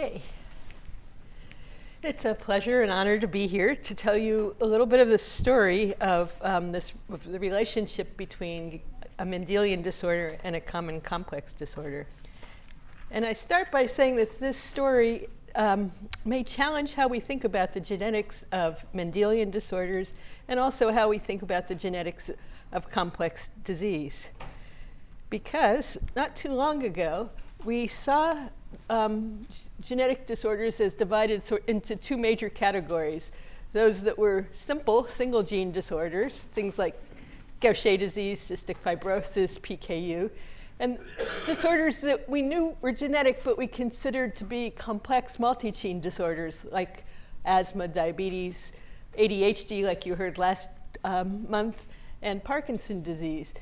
Okay. It's a pleasure and honor to be here to tell you a little bit of the story of um, this of the relationship between a Mendelian disorder and a common complex disorder. And I start by saying that this story um, may challenge how we think about the genetics of Mendelian disorders and also how we think about the genetics of complex disease. Because not too long ago, we saw um, genetic disorders as divided so into two major categories. Those that were simple single gene disorders, things like Gaucher disease, cystic fibrosis, PKU, and disorders that we knew were genetic but we considered to be complex multi-gene disorders like asthma, diabetes, ADHD like you heard last um, month, and Parkinson disease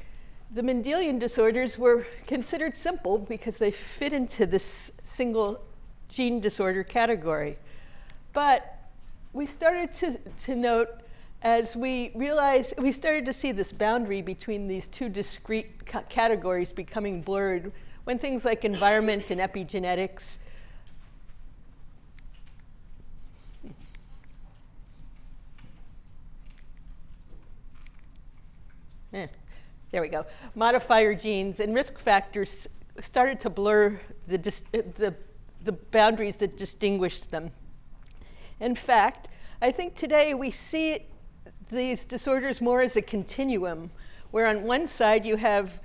the Mendelian disorders were considered simple because they fit into this single gene disorder category. But we started to, to note as we realized, we started to see this boundary between these two discrete ca categories becoming blurred when things like environment and epigenetics Eh. There we go. Modifier genes and risk factors started to blur the, the, the boundaries that distinguished them. In fact, I think today we see these disorders more as a continuum, where on one side you have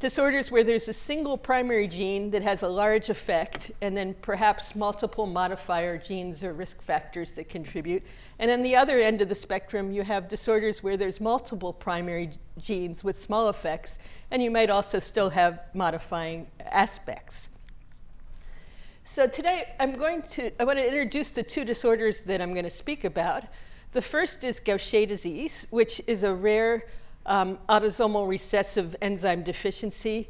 disorders where there's a single primary gene that has a large effect, and then perhaps multiple modifier genes or risk factors that contribute. And on the other end of the spectrum, you have disorders where there's multiple primary genes with small effects, and you might also still have modifying aspects. So today I'm going to, I want to introduce the two disorders that I'm going to speak about. The first is Gaucher disease, which is a rare um, autosomal recessive enzyme deficiency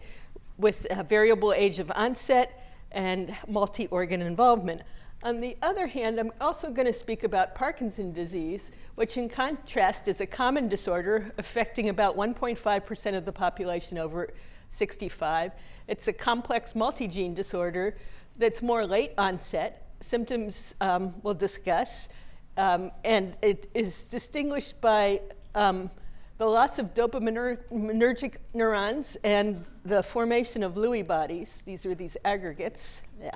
with a variable age of onset and multi-organ involvement. On the other hand, I'm also going to speak about Parkinson's disease, which in contrast is a common disorder affecting about 1.5% of the population over 65. It's a complex multi-gene disorder that's more late onset. Symptoms um, we'll discuss. Um, and it is distinguished by um, the loss of dopaminergic neurons and the formation of Lewy bodies. These are these aggregates. Yeah.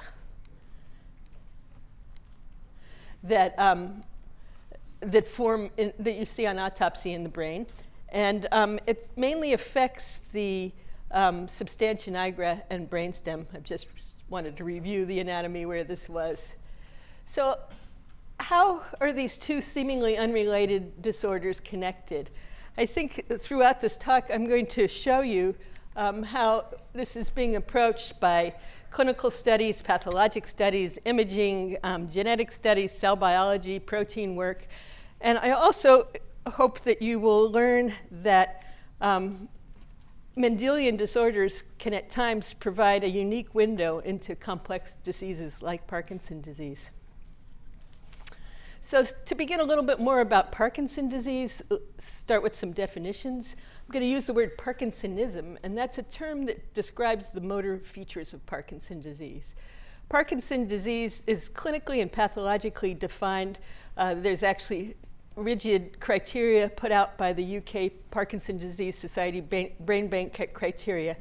That, um, that form, in, that you see on autopsy in the brain. And um, it mainly affects the um, substantia nigra and brainstem. I just wanted to review the anatomy where this was. So how are these two seemingly unrelated disorders connected? I think throughout this talk, I'm going to show you um, how this is being approached by clinical studies, pathologic studies, imaging, um, genetic studies, cell biology, protein work. And I also hope that you will learn that um, Mendelian disorders can at times provide a unique window into complex diseases like Parkinson's disease. So to begin a little bit more about Parkinson disease, start with some definitions. I'm going to use the word Parkinsonism, and that's a term that describes the motor features of Parkinson disease. Parkinson disease is clinically and pathologically defined. Uh, there's actually rigid criteria put out by the UK Parkinson Disease Society Brain Bank criteria.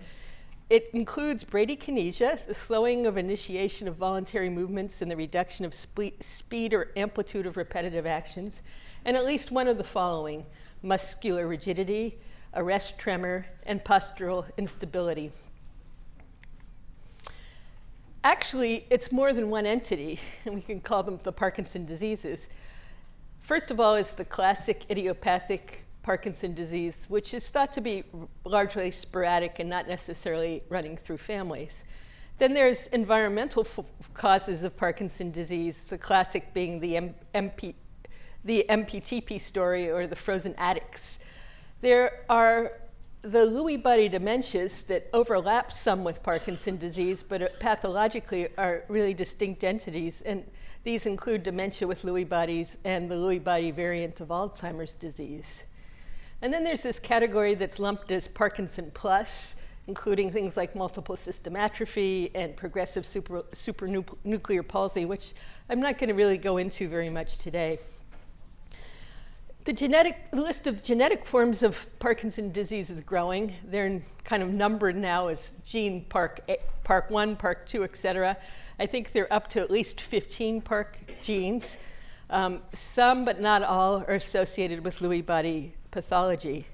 It includes bradykinesia, the slowing of initiation of voluntary movements and the reduction of speed or amplitude of repetitive actions, and at least one of the following, muscular rigidity, arrest tremor, and postural instability. Actually, it's more than one entity, and we can call them the Parkinson diseases. First of all is the classic idiopathic Parkinson's disease, which is thought to be largely sporadic and not necessarily running through families. Then there's environmental causes of Parkinson's disease, the classic being the, M MP the MPTP story or the frozen addicts. There are the Lewy body dementias that overlap some with Parkinson's disease, but pathologically are really distinct entities. And these include dementia with Lewy bodies and the Lewy body variant of Alzheimer's disease. And then there's this category that's lumped as Parkinson plus. including things like multiple system atrophy and progressive super, supranuclear palsy, which I'm not going to really go into very much today. The genetic list of genetic forms of Parkinson disease is growing. They're kind of numbered now as gene park, park 1, park 2, et cetera. I think they're up to at least 15 park genes. Um, some, but not all, are associated with Lewy body pathology.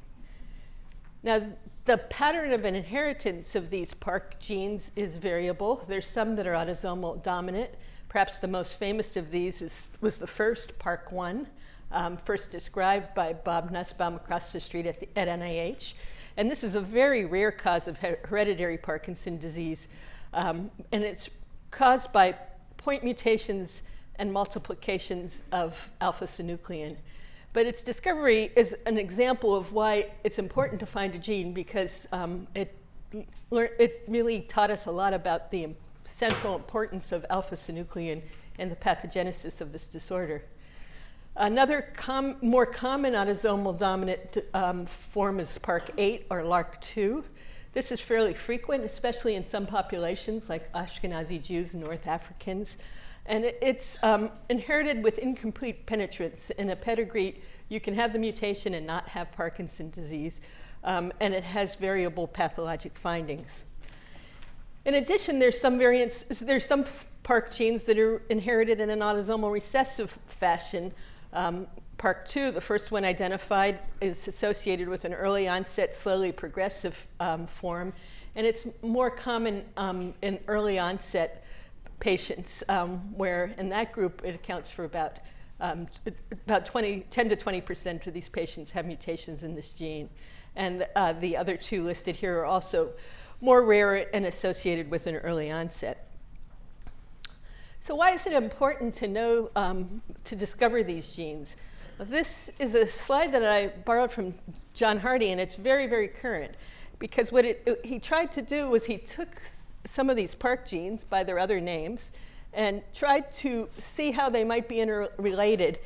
Now, the pattern of an inheritance of these park genes is variable. There's some that are autosomal dominant. Perhaps the most famous of these is, was the first, park 1 um, first described by Bob Nussbaum across the street at, the, at NIH. And this is a very rare cause of hereditary Parkinson disease. Um, and it's caused by point mutations and multiplications of alpha-synuclein. But its discovery is an example of why it's important to find a gene because um, it, it really taught us a lot about the central importance of alpha-synuclein in the pathogenesis of this disorder. Another com more common autosomal dominant um, form is PARK8 or LRRK2. This is fairly frequent, especially in some populations like Ashkenazi Jews and North Africans. And it, it's um, inherited with incomplete penetrance. In a pedigree, you can have the mutation and not have Parkinson's disease. Um, and it has variable pathologic findings. In addition, there's some variants, there's some PARK genes that are inherited in an autosomal recessive fashion, um, Park 2, the first one identified, is associated with an early onset, slowly progressive um, form. And it's more common um, in early onset patients, um, where in that group it accounts for about, um, about 20, 10 to 20% of these patients have mutations in this gene. And uh, the other two listed here are also more rare and associated with an early onset. So why is it important to know, um, to discover these genes? This is a slide that I borrowed from John Hardy, and it's very, very current. Because what it, it, he tried to do was he took some of these park genes by their other names and tried to see how they might be interrelated.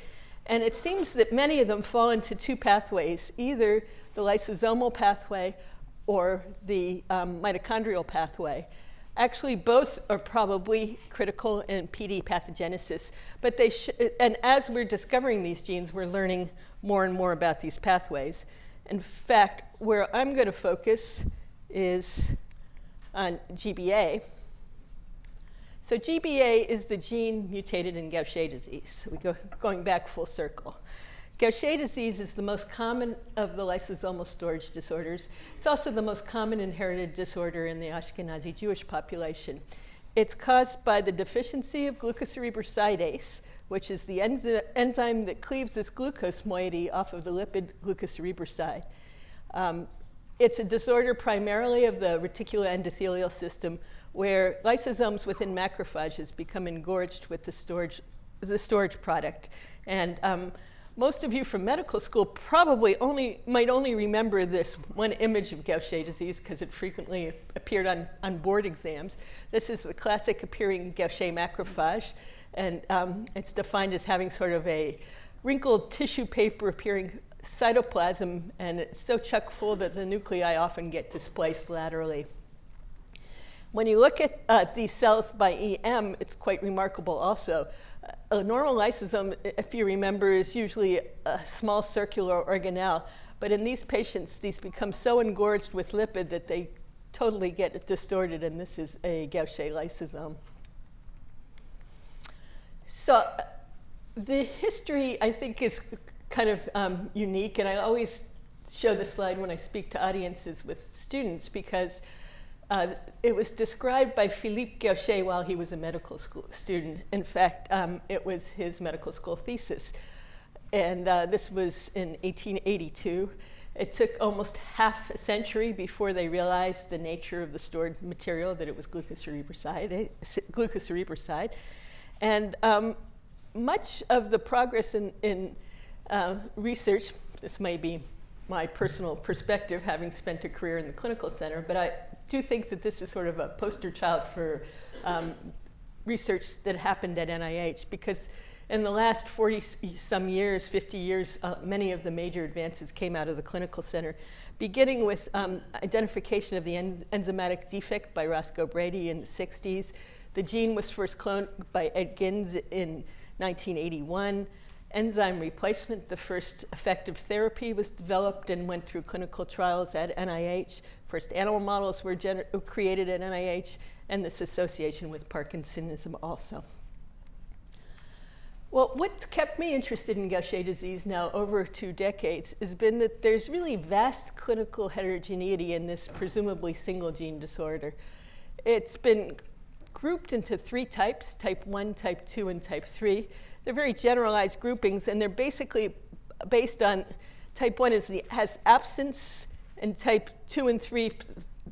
And it seems that many of them fall into two pathways, either the lysosomal pathway or the um, mitochondrial pathway. Actually, both are probably critical in PD pathogenesis. But they and as we're discovering these genes, we're learning more and more about these pathways. In fact, where I'm going to focus is on GBA. So GBA is the gene mutated in Gaucher disease. So we go going back full circle. Gaucher disease is the most common of the lysosomal storage disorders. It's also the most common inherited disorder in the Ashkenazi Jewish population. It's caused by the deficiency of glucocerebrosidase, which is the enzy enzyme that cleaves this glucose moiety off of the lipid glucocerebroside. Um, it's a disorder primarily of the reticuloendothelial system where lysosomes within macrophages become engorged with the storage, the storage product. And um, most of you from medical school probably only, might only remember this one image of Gaucher disease because it frequently appeared on, on board exams. This is the classic appearing Gaucher macrophage, and um, it's defined as having sort of a wrinkled tissue paper appearing cytoplasm, and it's so chock full that the nuclei often get displaced laterally. When you look at uh, these cells by EM, it's quite remarkable also a normal lysosome, if you remember, is usually a small circular organelle. But in these patients, these become so engorged with lipid that they totally get distorted, and this is a Gaucher lysosome. So the history, I think, is kind of um, unique, and I always show this slide when I speak to audiences with students because uh, it was described by Philippe Gaucher while he was a medical school student. In fact, um, it was his medical school thesis. And uh, this was in 1882. It took almost half a century before they realized the nature of the stored material, that it was glucocerebroside. glucocerebroside. And um, much of the progress in, in uh, research, this may be my personal perspective, having spent a career in the clinical center, but I do think that this is sort of a poster child for um, research that happened at NIH because in the last 40 some years, 50 years, uh, many of the major advances came out of the clinical center, beginning with um, identification of the en enzymatic defect by Roscoe Brady in the 60s. The gene was first cloned by Ed Ginns in 1981. Enzyme replacement, the first effective therapy, was developed and went through clinical trials at NIH. First animal models were created at NIH, and this association with Parkinsonism also. Well, what's kept me interested in Gaucher disease now over two decades has been that there's really vast clinical heterogeneity in this presumably single gene disorder. It's been grouped into three types, type 1, type 2, and type 3. They're very generalized groupings, and they're basically based on type 1 is the, has absence, and type 2 and 3,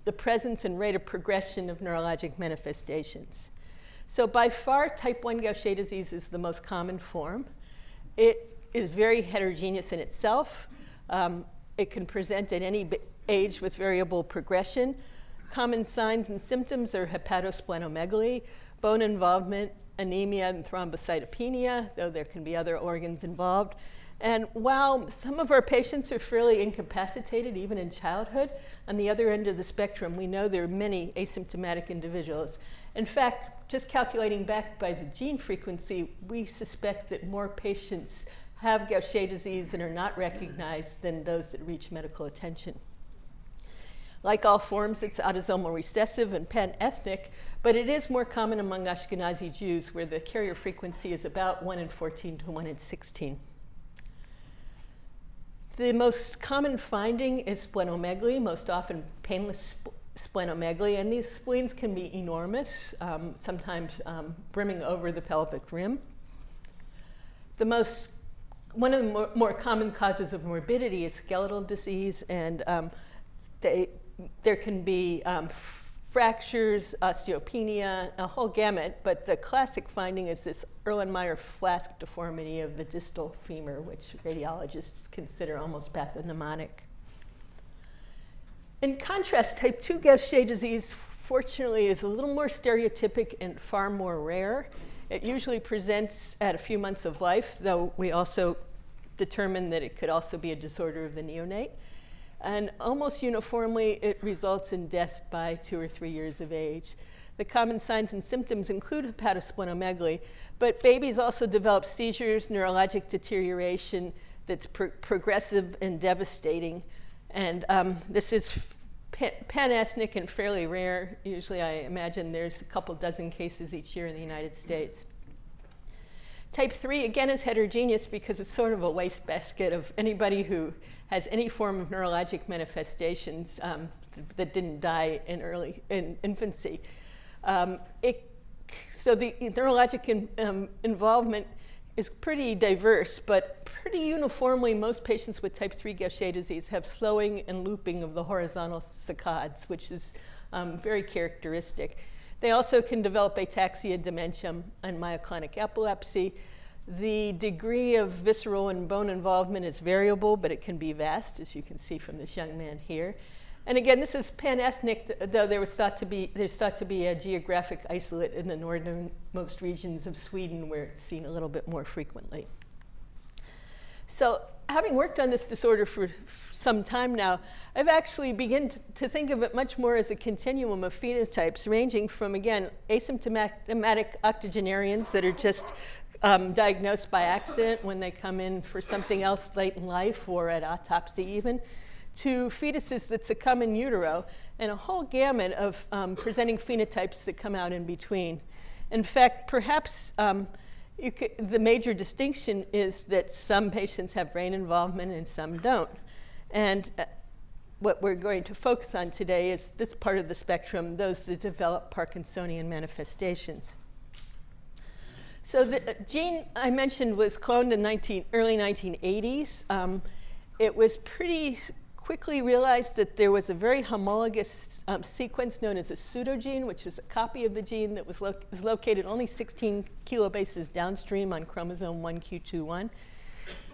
the presence and rate of progression of neurologic manifestations. So by far, type 1 Gaucher disease is the most common form. It is very heterogeneous in itself. Um, it can present at any age with variable progression. Common signs and symptoms are hepatosplenomegaly, bone involvement, anemia, and thrombocytopenia, though there can be other organs involved. And while some of our patients are fairly incapacitated, even in childhood, on the other end of the spectrum, we know there are many asymptomatic individuals. In fact, just calculating back by the gene frequency, we suspect that more patients have Gaucher disease and are not recognized than those that reach medical attention. Like all forms, it's autosomal recessive and pan-ethnic, but it is more common among Ashkenazi Jews, where the carrier frequency is about 1 in 14 to 1 in 16. The most common finding is splenomegaly, most often painless splenomegaly, and these spleens can be enormous, um, sometimes um, brimming over the pelvic rim. The most, one of the more, more common causes of morbidity is skeletal disease, and um, they, there can be um, fractures, osteopenia, a whole gamut, but the classic finding is this Erlenmeyer flask deformity of the distal femur, which radiologists consider almost pathognomonic. In contrast, type 2 Gaucher disease, fortunately, is a little more stereotypic and far more rare. It usually presents at a few months of life, though we also determined that it could also be a disorder of the neonate. And almost uniformly, it results in death by two or three years of age. The common signs and symptoms include hepatosplenomegaly, but babies also develop seizures, neurologic deterioration that's pro progressive and devastating. And um, this is pan-ethnic and fairly rare. Usually I imagine there's a couple dozen cases each year in the United States. Type 3, again, is heterogeneous because it's sort of a wastebasket of anybody who has any form of neurologic manifestations um, th that didn't die in early in infancy. Um, it, so the neurologic in, um, involvement is pretty diverse, but pretty uniformly, most patients with type 3 Gaucher disease have slowing and looping of the horizontal saccades, which is um, very characteristic. They also can develop ataxia, dementia, and myoclonic epilepsy. The degree of visceral and bone involvement is variable, but it can be vast, as you can see from this young man here. And again, this is pan-ethnic, though there was thought to be, there's thought to be a geographic isolate in the northernmost regions of Sweden where it's seen a little bit more frequently. So having worked on this disorder for some time now, I've actually begun to think of it much more as a continuum of phenotypes ranging from, again, asymptomatic octogenarians that are just um, diagnosed by accident when they come in for something else late in life or at autopsy even, to fetuses that succumb in utero, and a whole gamut of um, presenting phenotypes that come out in between. In fact, perhaps um, could, the major distinction is that some patients have brain involvement and some don't. And uh, what we're going to focus on today is this part of the spectrum, those that develop Parkinsonian manifestations. So the uh, gene I mentioned was cloned in 19, early 1980s. Um, it was pretty quickly realized that there was a very homologous um, sequence known as a pseudogene, which is a copy of the gene that was lo is located only 16 kilobases downstream on chromosome 1q21.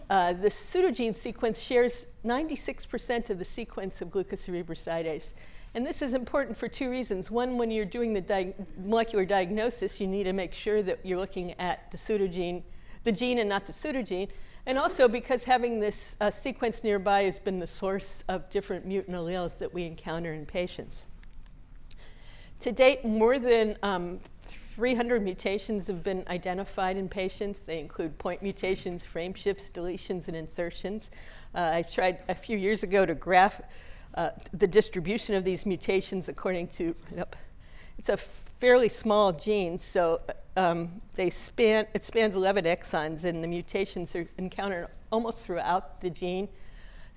Uh, the pseudogene sequence shares 96% of the sequence of glucocerebrosidase. And this is important for two reasons. One, when you're doing the di molecular diagnosis, you need to make sure that you're looking at the pseudogene, the gene and not the pseudogene. And also because having this uh, sequence nearby has been the source of different mutant alleles that we encounter in patients. To date, more than um, 300 mutations have been identified in patients. They include point mutations, frame shifts, deletions, and insertions. Uh, I tried a few years ago to graph uh, the distribution of these mutations according to, yep, it's a fairly small gene, so um, they span, it spans 11 exons, and the mutations are encountered almost throughout the gene.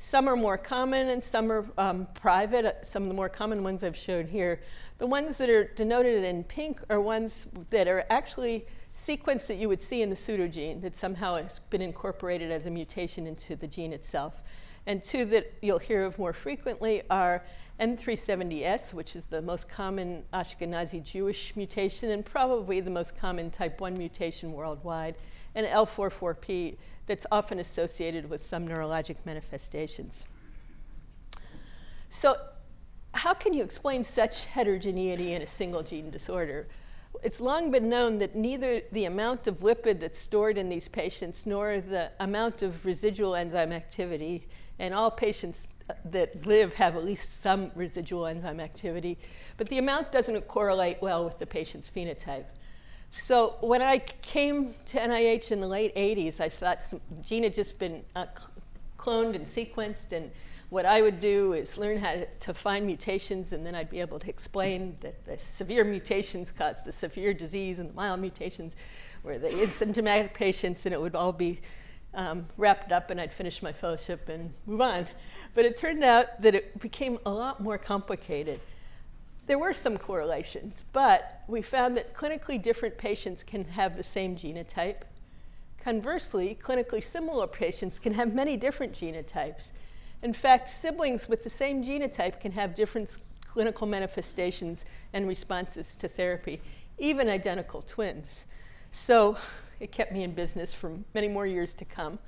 Some are more common and some are um, private. Uh, some of the more common ones I've shown here. The ones that are denoted in pink are ones that are actually sequence that you would see in the pseudogene that somehow has been incorporated as a mutation into the gene itself. And two that you'll hear of more frequently are N370S, which is the most common Ashkenazi Jewish mutation and probably the most common type 1 mutation worldwide, and L444P that's often associated with some neurologic manifestations. So how can you explain such heterogeneity in a single gene disorder? It's long been known that neither the amount of lipid that's stored in these patients nor the amount of residual enzyme activity, and all patients that live have at least some residual enzyme activity, but the amount doesn't correlate well with the patient's phenotype. So when I came to NIH in the late 80s, I thought some gene had just been uh, cloned and sequenced, and what I would do is learn how to, find mutations, and then I'd be able to explain that the severe mutations cause the severe disease, and the mild mutations were the asymptomatic patients, and it would all be um, wrapped up, and I'd finish my fellowship and move on. But it turned out that it became a lot more complicated. There were some correlations, but we found that clinically different patients can have the same genotype. Conversely, clinically similar patients can have many different genotypes. In fact, siblings with the same genotype can have different clinical manifestations and responses to therapy, even identical twins. So it kept me in business for many more years to come.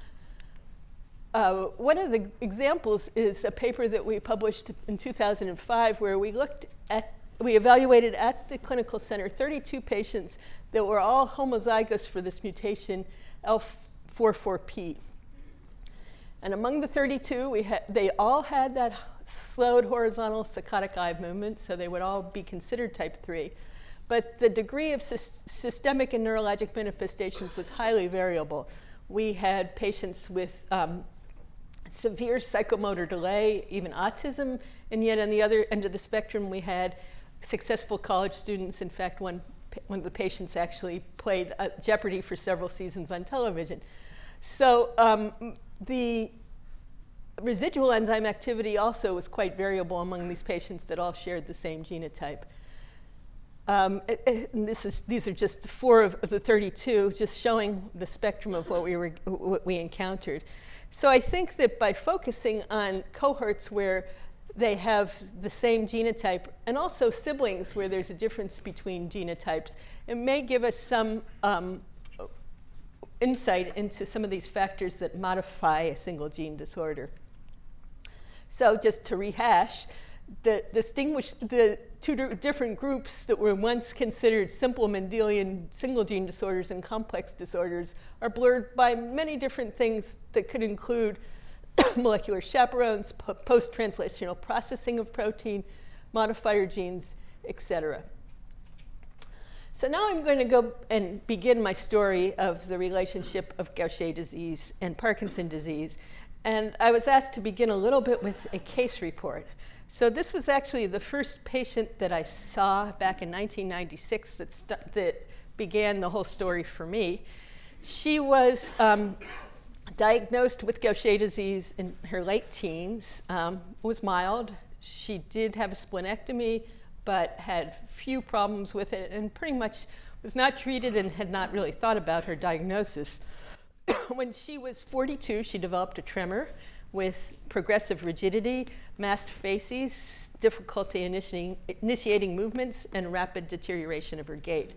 Uh, one of the examples is a paper that we published in 2005 where we looked at, we evaluated at the clinical center 32 patients that were all homozygous for this mutation L444P. And among the 32, we they all had that slowed horizontal saccadic eye movement, so they would all be considered type 3 but the degree of sy systemic and neurologic manifestations was highly variable. We had patients with um, severe psychomotor delay, even autism, and yet on the other end of the spectrum, we had successful college students. In fact, one, one of the patients actually played uh, Jeopardy for several seasons on television. So um, the residual enzyme activity also was quite variable among these patients that all shared the same genotype. Um, this is, these are just four of the 32, just showing the spectrum of what we, were, what we encountered. So I think that by focusing on cohorts where they have the same genotype and also siblings where there's a difference between genotypes, it may give us some um, insight into some of these factors that modify a single gene disorder. So just to rehash, the distinguish the two different groups that were once considered simple Mendelian single gene disorders and complex disorders are blurred by many different things that could include molecular chaperones, post-translational processing of protein, modifier genes, etc. So now I'm going to go and begin my story of the relationship of Gaucher disease and Parkinson disease. And I was asked to begin a little bit with a case report. So this was actually the first patient that I saw back in 1996 that, that began the whole story for me. She was um, diagnosed with Gaucher disease in her late teens, um, was mild. She did have a splenectomy, but had few problems with it and pretty much was not treated and had not really thought about her diagnosis. when she was 42, she developed a tremor with progressive rigidity, masked faces, difficulty initiating, initiating movements, and rapid deterioration of her gait.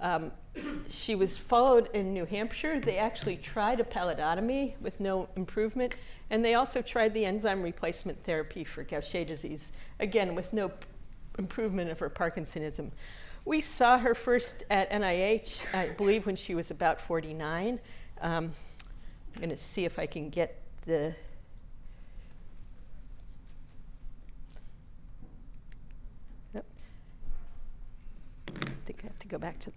Um, she was followed in New Hampshire. They actually tried a pallidotomy with no improvement, and they also tried the enzyme replacement therapy for Gaucher disease, again, with no improvement of her Parkinsonism. We saw her first at NIH, I believe, when she was about 49. Um, I'm going to see if I can get the. I think I have to go back to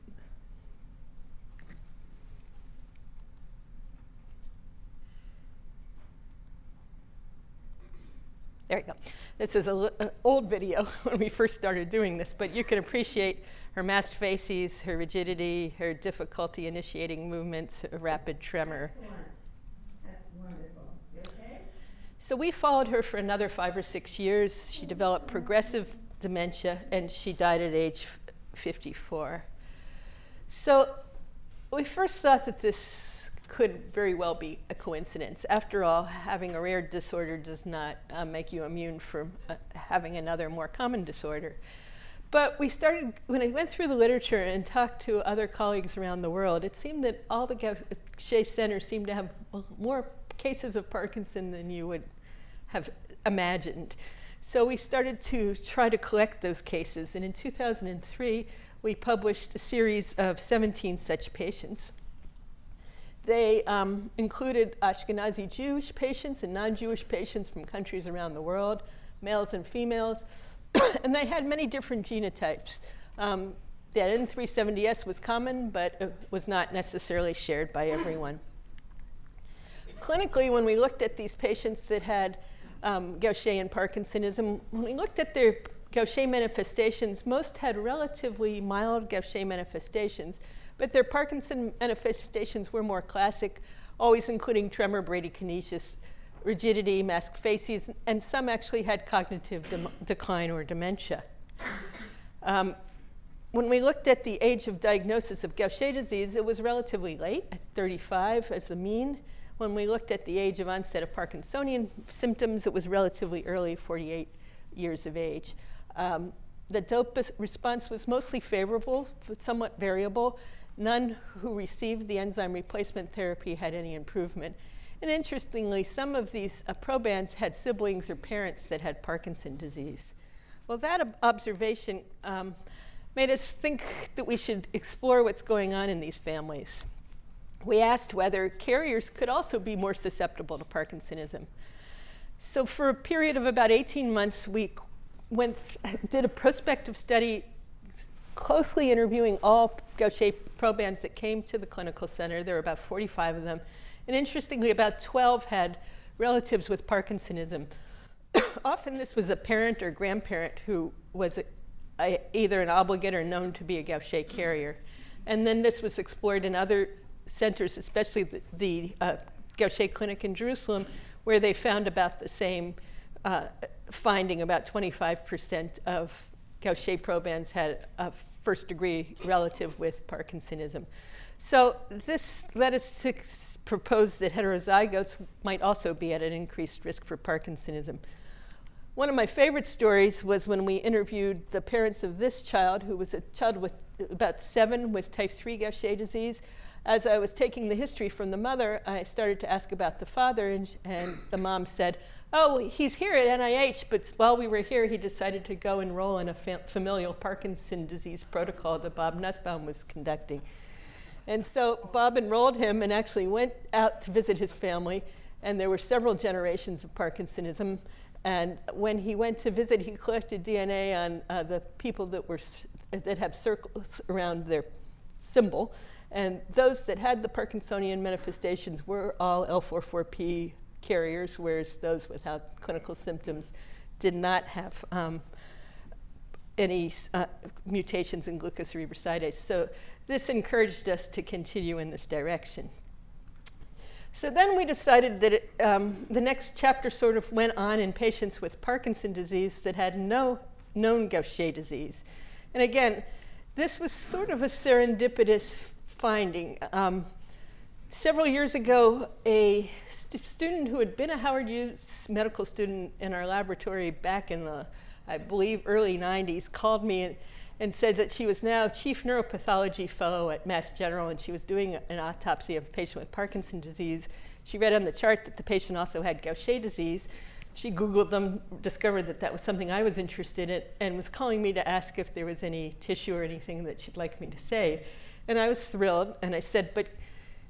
There you go. This is an uh, old video when we first started doing this, but you can appreciate her masked faces, her rigidity, her difficulty initiating movements, rapid tremor. So we followed her for another five or six years. She developed progressive dementia, and she died at age 54. So we first thought that this could very well be a coincidence. After all, having a rare disorder does not uh, make you immune from uh, having another more common disorder. But we started, when I went through the literature and talked to other colleagues around the world, it seemed that all the Gaucher centers seemed to have more cases of Parkinson than you would have imagined. So we started to try to collect those cases. And in 2003, we published a series of 17 such patients. They um, included Ashkenazi Jewish patients and non-Jewish patients from countries around the world, males and females, and they had many different genotypes. Um, the N370S was common, but it was not necessarily shared by everyone. Clinically, when we looked at these patients that had um, Gaucher and Parkinsonism, when we looked at their Gaucher manifestations, most had relatively mild Gaucher manifestations, but their Parkinson manifestations were more classic, always including tremor, bradykinesis, rigidity, masked faces, and some actually had cognitive de decline or dementia. Um, when we looked at the age of diagnosis of Gaucher disease, it was relatively late, at 35 as the mean. When we looked at the age of onset of Parkinsonian symptoms, it was relatively early, 48 years of age. Um, the dope response was mostly favorable, but somewhat variable. None who received the enzyme replacement therapy had any improvement. And interestingly, some of these uh, probands had siblings or parents that had Parkinson disease. Well, that ob observation um, made us think that we should explore what's going on in these families. We asked whether carriers could also be more susceptible to Parkinsonism. So for a period of about 18 months, we went, did a prospective study closely interviewing all Gaucher probands that came to the clinical center. There were about 45 of them. And interestingly, about 12 had relatives with Parkinsonism. Often this was a parent or grandparent who was a, a, either an obligate or known to be a Gaucher carrier. And then this was explored in other centers, especially the, the uh, Gaucher Clinic in Jerusalem, where they found about the same uh, finding about 25% of Gaucher probands had a first degree relative with Parkinsonism. So this led us to propose that heterozygotes might also be at an increased risk for Parkinsonism. One of my favorite stories was when we interviewed the parents of this child, who was a child with about seven with type 3 Gaucher disease. As I was taking the history from the mother, I started to ask about the father, and, and the mom said, oh, he's here at NIH, but while we were here, he decided to go enroll in a fam familial Parkinson disease protocol that Bob Nussbaum was conducting. And so Bob enrolled him and actually went out to visit his family, and there were several generations of Parkinsonism. And when he went to visit, he collected DNA on uh, the people that, were, that have circles around their symbol. And those that had the Parkinsonian manifestations were all L444P carriers, whereas those without clinical symptoms did not have um, any uh, mutations in glucocerebrosidase. So this encouraged us to continue in this direction. So then we decided that it, um, the next chapter sort of went on in patients with Parkinson disease that had no known Gaucher disease. And again, this was sort of a serendipitous finding. Um, several years ago, a st student who had been a Howard Hughes medical student in our laboratory back in the, I believe, early 90s called me and said that she was now chief neuropathology fellow at Mass General and she was doing an autopsy of a patient with Parkinson's disease. She read on the chart that the patient also had Gaucher disease. She Googled them, discovered that that was something I was interested in, and was calling me to ask if there was any tissue or anything that she'd like me to save. And I was thrilled, and I said, but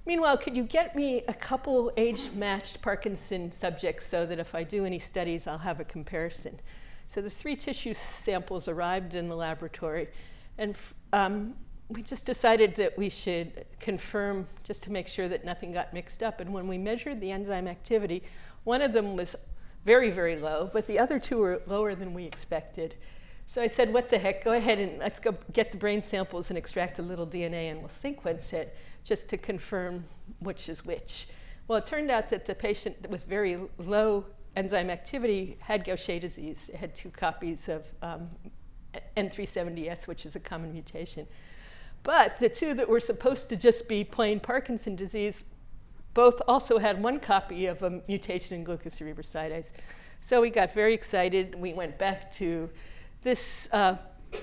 meanwhile, could you get me a couple age-matched Parkinson subjects so that if I do any studies, I'll have a comparison? So the three tissue samples arrived in the laboratory, and um, we just decided that we should confirm just to make sure that nothing got mixed up. And when we measured the enzyme activity, one of them was very, very low, but the other two were lower than we expected. So I said, what the heck, go ahead and let's go get the brain samples and extract a little DNA and we'll sequence it just to confirm which is which. Well, it turned out that the patient with very low enzyme activity had Gaucher disease. It had two copies of um, N370S, which is a common mutation. But the two that were supposed to just be plain Parkinson disease both also had one copy of a mutation in glucocerebrosidase. So we got very excited. We went back to this uh,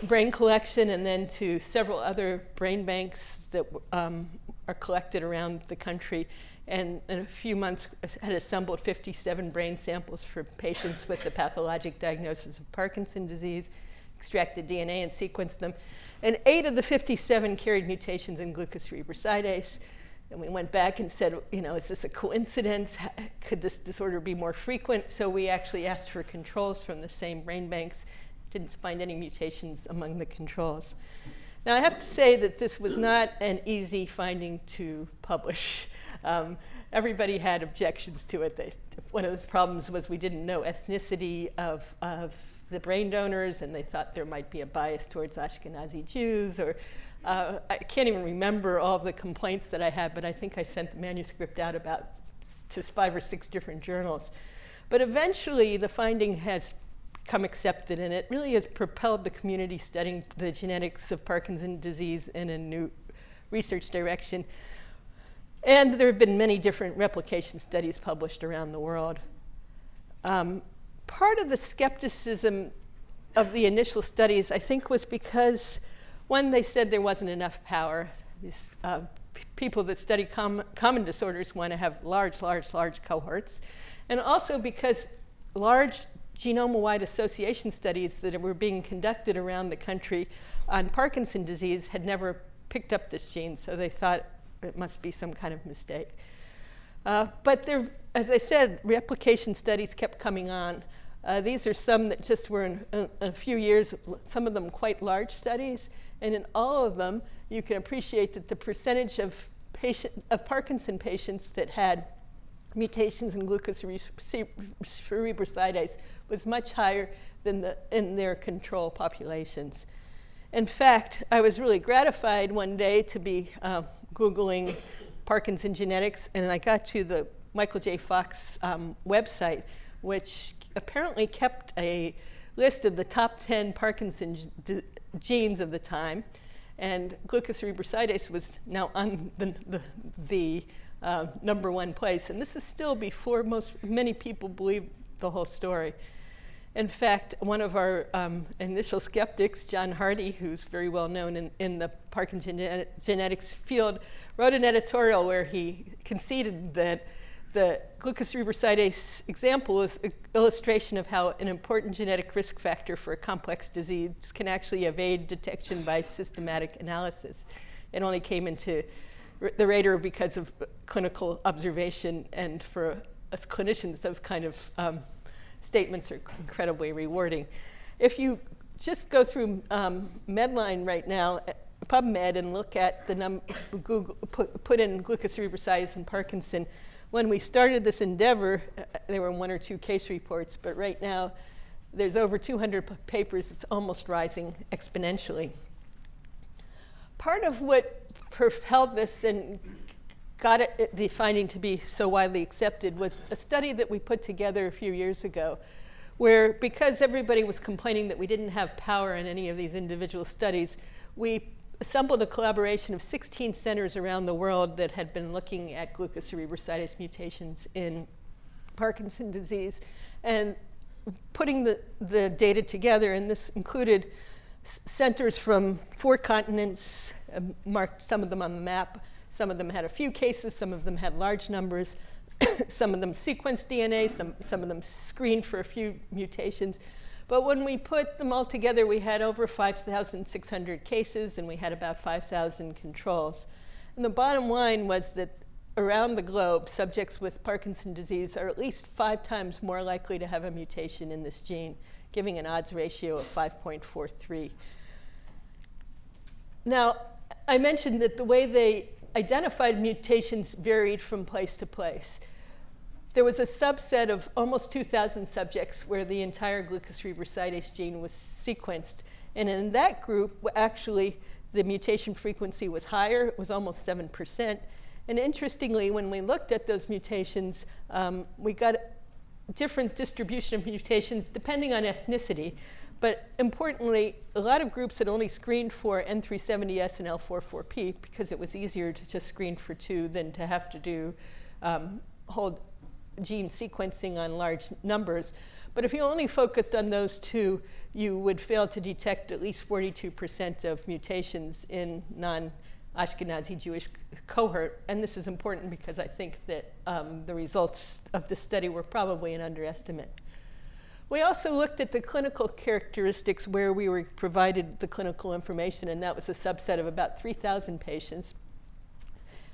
brain collection and then to several other brain banks that um, are collected around the country. And in a few months had assembled 57 brain samples for patients with the pathologic diagnosis of Parkinson disease, extracted DNA and sequenced them. And eight of the 57 carried mutations in glucocerebrosidase. And we went back and said, you know, is this a coincidence? Could this disorder be more frequent? So we actually asked for controls from the same brain banks didn't find any mutations among the controls. Now, I have to say that this was not an easy finding to publish. Um, everybody had objections to it. They, one of the problems was we didn't know ethnicity of, of the brain donors, and they thought there might be a bias towards Ashkenazi Jews, or uh, I can't even remember all the complaints that I had, but I think I sent the manuscript out about to five or six different journals. But eventually, the finding has come accepted, and it really has propelled the community studying the genetics of Parkinson's disease in a new research direction. And there have been many different replication studies published around the world. Um, part of the skepticism of the initial studies, I think, was because, one, they said there wasn't enough power. These uh, people that study com common disorders want to have large, large, large cohorts. And also because large genome-wide association studies that were being conducted around the country on Parkinson disease had never picked up this gene, so they thought it must be some kind of mistake. Uh, but there, as I said, replication studies kept coming on. Uh, these are some that just were in, in, in, a few years, some of them quite large studies, and in all of them, you can appreciate that the percentage of, patient, of Parkinson patients that had mutations in glucocerebrosidase was much higher than the, in their control populations. In fact, I was really gratified one day to be uh, Googling Parkinson genetics, and I got to the Michael J. Fox um, website, which apparently kept a list of the top 10 Parkinson genes of the time. And glucocerebrosidase was now on the, the, the uh, number one place. And this is still before most, many people believe the whole story. In fact, one of our um, initial skeptics, John Hardy, who's very well known in, in the Parkinson genetics field, wrote an editorial where he conceded that the glucocerebrosidase example is an illustration of how an important genetic risk factor for a complex disease can actually evade detection by systematic analysis. It only came into the radar because of clinical observation. And for us clinicians, those kind of um, statements are incredibly rewarding. If you just go through um, Medline right now, uh, PubMed, and look at the number, put, put in glucocerebrosidase and Parkinson, when we started this endeavor, uh, there were one or two case reports, but right now there's over 200 papers. It's almost rising exponentially. Part of what propelled this and got it, the finding to be so widely accepted was a study that we put together a few years ago where because everybody was complaining that we didn't have power in any of these individual studies, we assembled a collaboration of 16 centers around the world that had been looking at glucocerebrosidase mutations in Parkinson disease and putting the, the data together, and this included centers from four continents, Um, marked some of them on the map. Some of them had a few cases, some of them had large numbers. some of them sequenced DNA, some, some of them screened for a few mutations. But when we put them all together, we had over 5,600 cases and we had about 5,000 controls. And the bottom line was that around the globe, subjects with Parkinson's disease are at least five times more likely to have a mutation in this gene, giving an odds ratio of 5.43. Now, I mentioned that the way they identified mutations varied from place to place. There was a subset of almost 2,000 subjects where the entire glucocerebrosidase gene was sequenced. And in that group, actually, the mutation frequency was higher. It was almost 7%. And interestingly, when we looked at those mutations, um, we got different distribution of mutations depending on ethnicity. But importantly, a lot of groups had only screened for N370S and L444P because it was easier to just screen for two than to have to do um, whole gene sequencing on large numbers. But if you only focused on those two, you would fail to detect at least 42% of mutations in non-Ashkenazi Jewish cohort. And this is important because I think that um, the results of the study were probably an underestimate. We also looked at the clinical characteristics where we were provided the clinical information, and that was a subset of about 3,000 patients.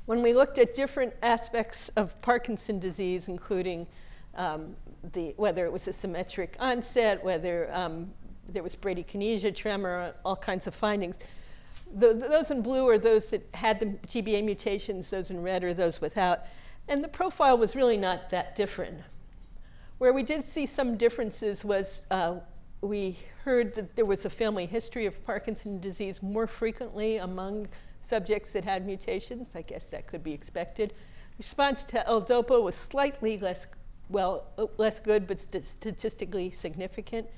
When we looked at different aspects of Parkinson disease, including um, the, whether it was a symmetric onset, whether um, there was bradykinesia, tremor, all kinds of findings. The, those in blue are those that had the GBA mutations, those in red are those without. And the profile was really not that different. Where we did see some differences was uh, we heard that there was a family history of Parkinson's disease more frequently among subjects that had mutations. I guess that could be expected. Response to L-DOPA was slightly less, well, less good, but st statistically significant.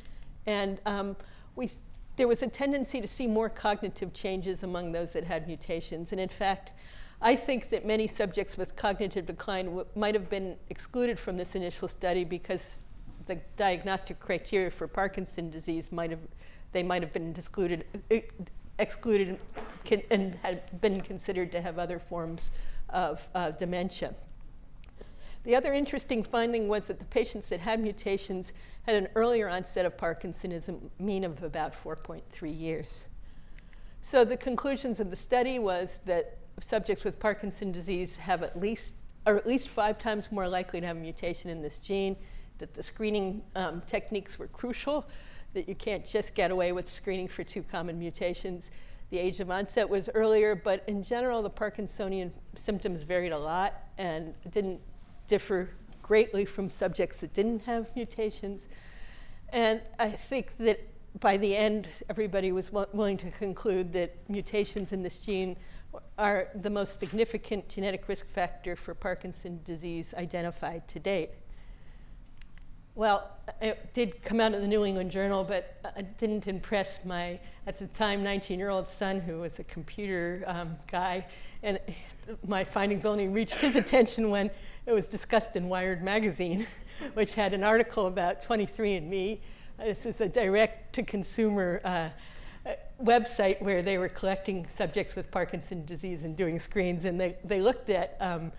And um, we, there was a tendency to see more cognitive changes among those that had mutations. And in fact, I think that many subjects with cognitive decline might have been excluded from this initial study because the diagnostic criteria for Parkinson's disease might have, they might have been excluded, excluded and had been considered to have other forms of uh, dementia. The other interesting finding was that the patients that had mutations had an earlier onset of Parkinsonism, mean of about 4.3 years. So the conclusions of the study was that subjects with Parkinson's disease have at least, are at least five times more likely to have a mutation in this gene, that the screening um, techniques were crucial, that you can't just get away with screening for two common mutations. The age of onset was earlier, but in general, the Parkinsonian symptoms varied a lot and didn't differ greatly from subjects that didn't have mutations. And I think that by the end, everybody was willing to conclude that mutations in this gene are the most significant genetic risk factor for Parkinson's disease identified to date. Well, it did come out in the New England Journal, but it didn't impress my, at the time, 19-year-old son, who was a computer um, guy. And my findings only reached his attention when it was discussed in Wired magazine, which had an article about 23andMe. This is a direct-to-consumer uh, website where they were collecting subjects with Parkinson's disease and doing screens. And they, they looked at um,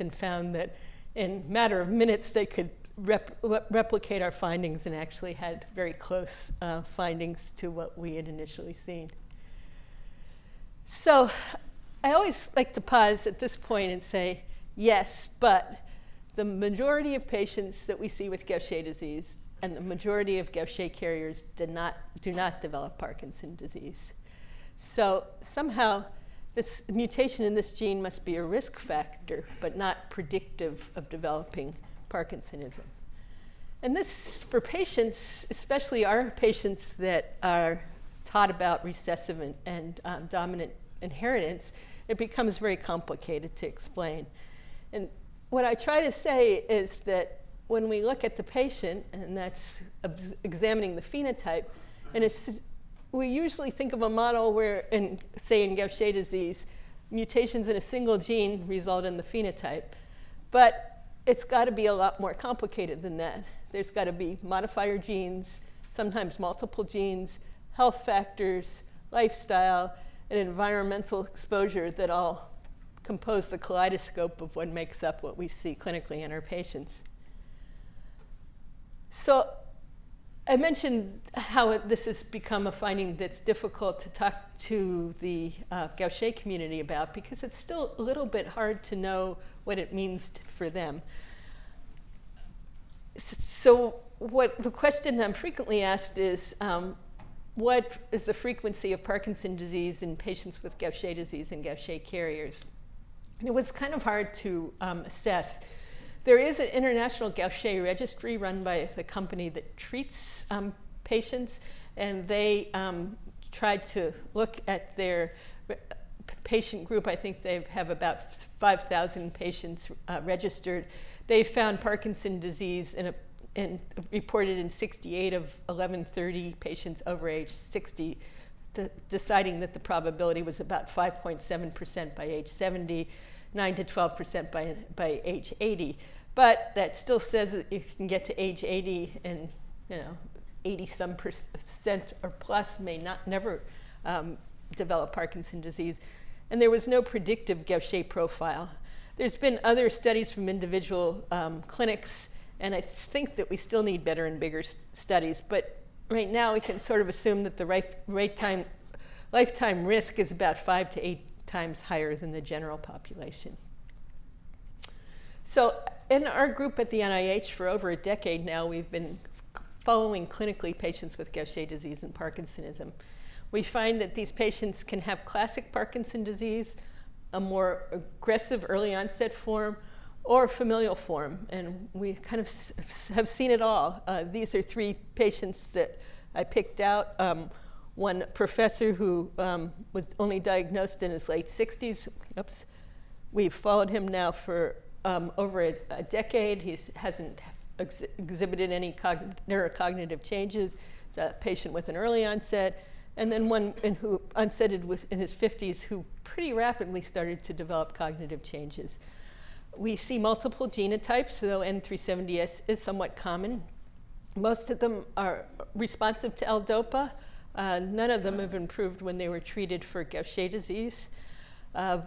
and found that in a matter of minutes, they could rep replicate our findings and actually had very close uh, findings to what we had initially seen. So I always like to pause at this point and say, yes, but the majority of patients that we see with Gaucher disease and the majority of Gaucher carriers do not, do not develop Parkinson's disease. So somehow this mutation in this gene must be a risk factor, but not predictive of developing Parkinsonism. And this, for patients, especially our patients that are taught about recessive and, and um, dominant inheritance, it becomes very complicated to explain. And what I try to say is that when we look at the patient, and that's examining the phenotype, and we usually think of a model where, in, say in Gaucher disease, mutations in a single gene result in the phenotype. But it's got to be a lot more complicated than that. There's got to be modifier genes, sometimes multiple genes, health factors, lifestyle, and environmental exposure that all compose the kaleidoscope of what makes up what we see clinically in our patients. So I mentioned how it, this has become a finding that's difficult to talk to the uh, Gaucher community about because it's still a little bit hard to know what it means to, for them. So what the question I'm frequently asked is, um, what is the frequency of Parkinson disease in patients with Gaucher disease and Gaucher carriers? And it was kind of hard to um, assess there is an international Gaucher registry run by the company that treats um, patients, and they um, tried to look at their patient group. I think they have about 5,000 patients uh, registered. They found Parkinson disease in a reported in 68 of 1130 patients over age 60, deciding that the probability was about 5.7% by age 70 9 to 12% by, by age 80. But that still says that you can get to age 80 and, you know, 80 some percent or plus may not never um, develop Parkinson disease. And there was no predictive Gaucher profile. There's been other studies from individual um, clinics, and I think that we still need better and bigger studies. But right now, we can sort of assume that the right, right time, lifetime risk is about five to eight times higher than the general population. So in our group at the NIH for over a decade now, we've been following clinically patients with Gaucher disease and Parkinsonism. We find that these patients can have classic Parkinson disease, a more aggressive early onset form, or familial form. And we kind of have seen it all. Uh, these are three patients that I picked out. Um, one professor who um, was only diagnosed in his late 60s. Oops. We've followed him now for um, over a, a, decade. He hasn't ex exhibited any neurocognitive changes. He's a patient with an early onset. And then one in who onsetted with, in his 50s who pretty rapidly started to develop cognitive changes. We see multiple genotypes, though N370S is somewhat common. Most of them are responsive to L-DOPA. Uh, none of them have improved when they were treated for Gaucher disease. Uh,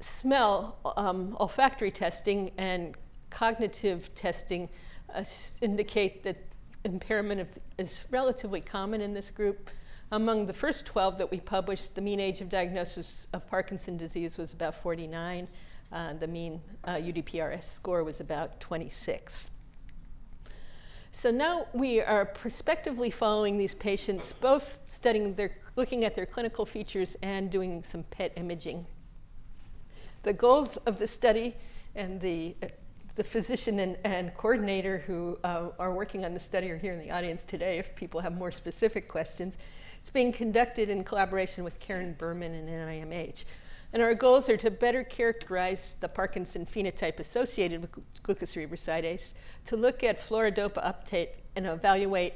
smell, um, olfactory testing and cognitive testing uh, indicate that impairment of, is relatively common in this group. Among the first 12 that we published, the mean age of diagnosis of Parkinson disease was about 49. Uh, the mean uh, UPDRS score was about 26. So now we are prospectively following these patients, both studying their, looking at their clinical features and doing some PET imaging. The goals of the study and the, the physician and, and coordinator who uh, are working on the study are here in the audience today if people have more specific questions. It's being conducted in collaboration with Karen Berman and NIMH. And our goals are to better characterize the Parkinson phenotype associated with glucocerebrosidase, to look at fluorodopa uptake and evaluate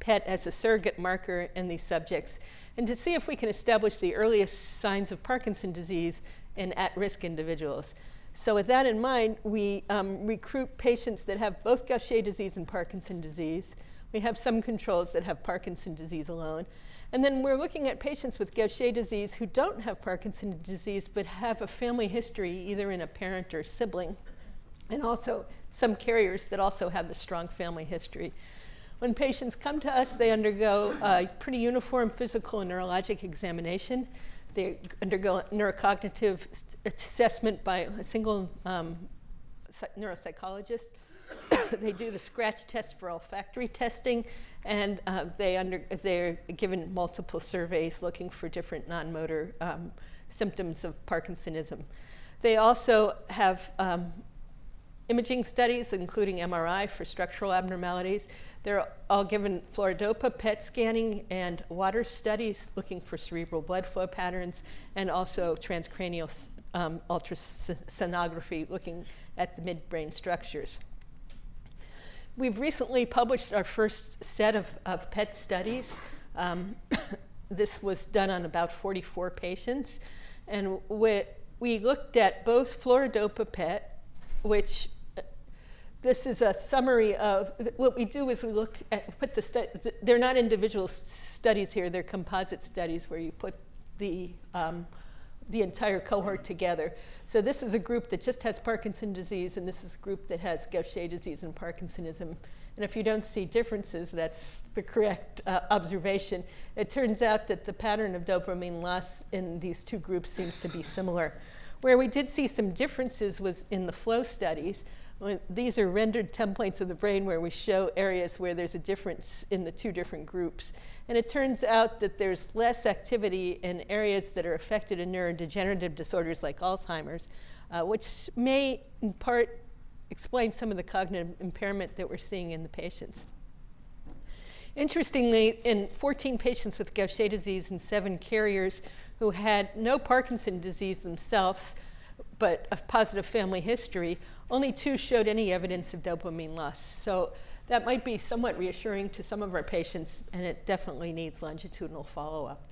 PET as a surrogate marker in these subjects, and to see if we can establish the earliest signs of Parkinson disease in at-risk individuals. So with that in mind, we um, recruit patients that have both Gaucher disease and Parkinson disease. We have some controls that have Parkinson disease alone. And then we're looking at patients with Gaucher disease who don't have Parkinson's disease but have a family history either in a parent or sibling. And also some carriers that also have the strong family history. When patients come to us, they undergo a pretty uniform physical and neurologic examination. They undergo neurocognitive assessment by a single um, neuropsychologist. they do the scratch test for olfactory testing, and uh, they under, they're given multiple surveys looking for different non-motor um, symptoms of Parkinsonism. They also have um, imaging studies, including MRI for structural abnormalities. They're all given fluorodopa PET scanning and water studies looking for cerebral blood flow patterns, and also transcranial um, ultrasonography looking at the midbrain structures. We've recently published our first set of, of PET studies. Um, this was done on about 44 patients. And we, we looked at both fluorodopa PET, which this is a summary of what we do is we look at put the they're not individual studies here they're composite studies where you put the um, the entire cohort together. So this is a group that just has Parkinson's disease, and this is a group that has Gaucher disease and Parkinsonism. And if you don't see differences, that's the correct uh, observation. It turns out that the pattern of dopamine loss in these two groups seems to be similar. Where we did see some differences was in the flow studies. When, these are rendered templates of the brain where we show areas where there's a difference in the two different groups. And it turns out that there's less activity in areas that are affected in neurodegenerative disorders like Alzheimer's, uh, which may in part explain some of the cognitive impairment that we're seeing in the patients. Interestingly, in 14 patients with Gaucher disease and seven carriers who had no Parkinson disease themselves, but a positive family history, only two showed any evidence of dopamine loss. So that might be somewhat reassuring to some of our patients, and it definitely needs longitudinal follow-up.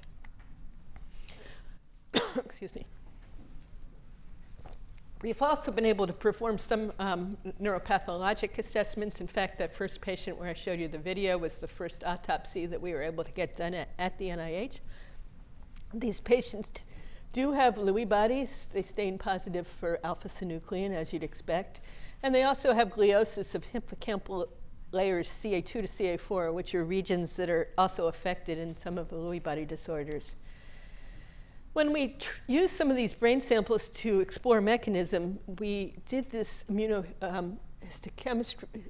Excuse me. We've also been able to perform some um, neuropathologic assessments. In fact, that first patient where I showed you the video was the first autopsy that we were able to get done at, at the NIH. These patients do have Lewy bodies. They stain positive for alpha-synuclein, as you'd expect. And they also have gliosis of hippocampal layers CA2 to CA4, which are regions that are also affected in some of the Lewy body disorders. When we used some of these brain samples to explore mechanism, we did this immunohistochemistry um,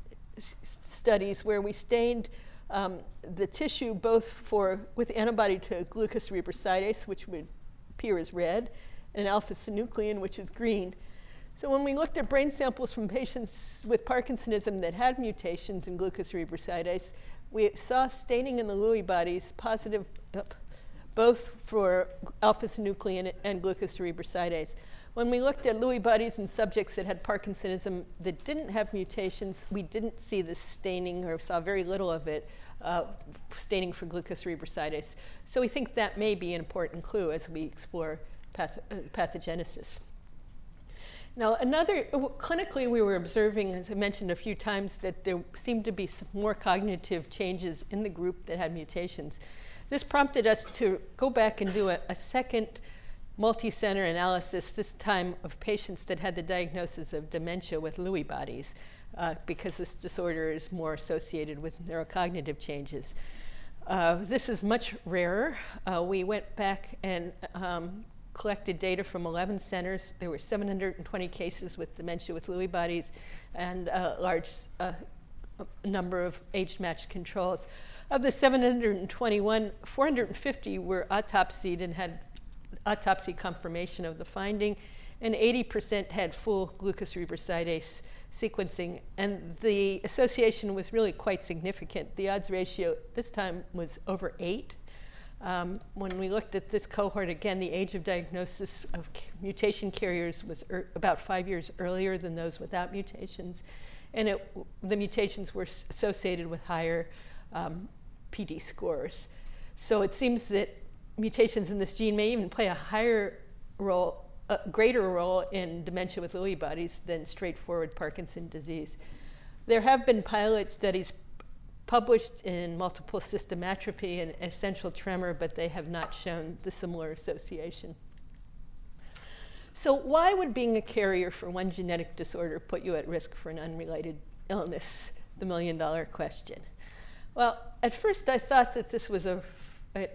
studies where we stained um, the tissue both for with antibody to glucocerebrosidase, which would appear as red, and alpha-synuclein, which is green. So when we looked at brain samples from patients with Parkinsonism that had mutations in glucocerebrosidase, we saw staining in the Lewy bodies positive both for alpha-synuclein and glucocerebrosidase. When we looked at Lewy bodies in subjects that had Parkinsonism that didn't have mutations, we didn't see this staining or saw very little of it, uh, staining for glucocerebrosidase. So we think that may be an important clue as we explore path uh, pathogenesis. Now, another, clinically, we were observing, as I mentioned a few times, that there seemed to be some more cognitive changes in the group that had mutations. This prompted us to go back and do a, a second multi-center analysis, this time of patients that had the diagnosis of dementia with Lewy bodies, uh, because this disorder is more associated with neurocognitive changes. Uh, this is much rarer. Uh, we went back and um, collected data from 11 centers. There were 720 cases with dementia with Lewy bodies and a large uh, number of age-matched controls. Of the 721, 450 were autopsied and had autopsy confirmation of the finding, and 80% had full glucocerebrosidase sequencing. And the association was really quite significant. The odds ratio this time was over eight. Um, when we looked at this cohort, again, the age of diagnosis of mutation carriers was er about five years earlier than those without mutations. And it, the mutations were associated with higher um, PD scores. So it seems that mutations in this gene may even play a higher role, a greater role in dementia with Lewy bodies than straightforward Parkinson disease. There have been pilot studies published in multiple system atrophy and essential tremor, but they have not shown the similar association. So why would being a carrier for one genetic disorder put you at risk for an unrelated illness? The million dollar question. Well, at first I thought that this was a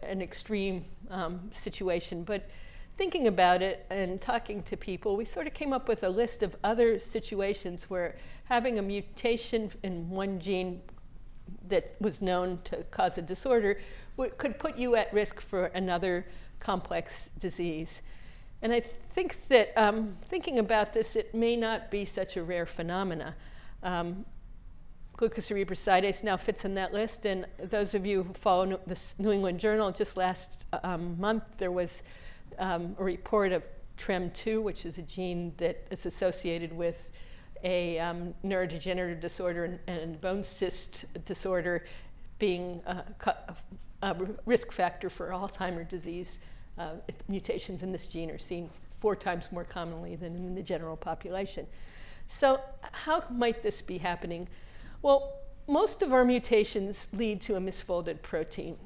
an extreme um, situation, but thinking about it and talking to people, we sort of came up with a list of other situations where having a mutation in one gene that was known to cause a disorder could put you at risk for another complex disease. And I think that um, thinking about this, it may not be such a rare phenomena. Um, glucocerebrosidase now fits in that list. And those of you who follow the New England Journal, just last um, month there was um, a report of TREM2, which is a gene that is associated with a um, neurodegenerative disorder and, and, bone cyst disorder being a, a risk factor for Alzheimer's disease. Uh, mutations in this gene are seen four times more commonly than in the general population. So how might this be happening? Well, most of our mutations lead to a misfolded protein.